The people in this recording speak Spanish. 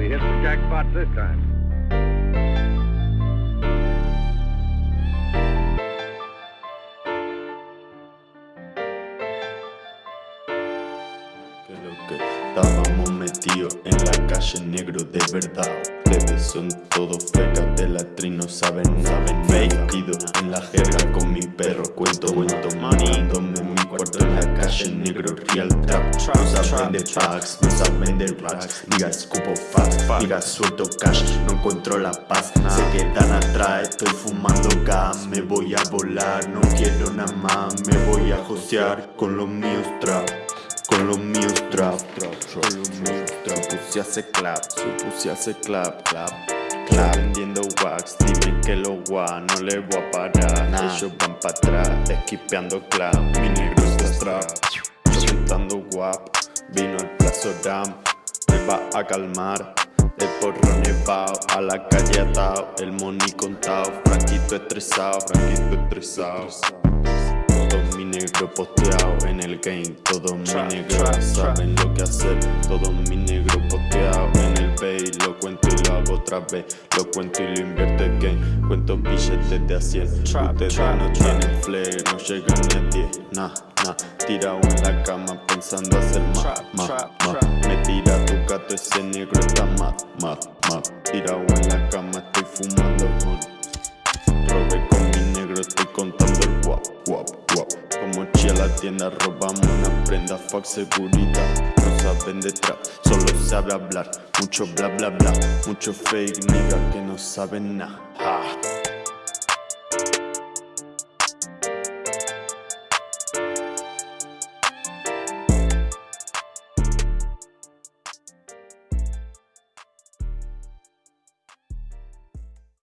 We hit the jackpot this time. Que lo que estábamos metidos en la calle negro de verdad Plebes son todos fecas de la tri no saben nada En la jerga con mi perro. Cuento cuento Manándome en mi cuarto en la calle negro. Real trap No saben de packs, no saben de racks. Niggas escupo fast, niggas suelto cash No encuentro la paz, se quedan atrás Estoy fumando gas, me voy a volar No quiero nada más, me voy a josear Con los míos trap con los míos trap, trap, trap, con los míos trap. Su pussy hace clap, su pussy hace clap, vendiendo wax, dime que lo gua No le voy a parar, ellos van pa' atrás Esquipeando clap, mi negro está trap Presentando guap, vino el plazo dam. Me va a calmar el porro nevado, a la calle atado El money contado, franquito estresado Franquito estresado todo mi negro posteado en el game Todo mi negro saben lo que hacer Todo mi lo cuento y lo invierto en game. Cuento billetes de a 100 Ustedes no tienen flair, no llegan ni a 10 Nah, nah, tirado en la cama pensando hacer más, más, más Me tira tu gato, ese negro está mad, mad, mad Tirado en la cama, estoy fumando con Robé con mi negro, estoy contando el guap, guap, guap. Como chía la tienda, robamos una prenda, fuck seguridad saben de solo sabe hablar. Mucho bla bla bla, mucho fake nigga que no saben nada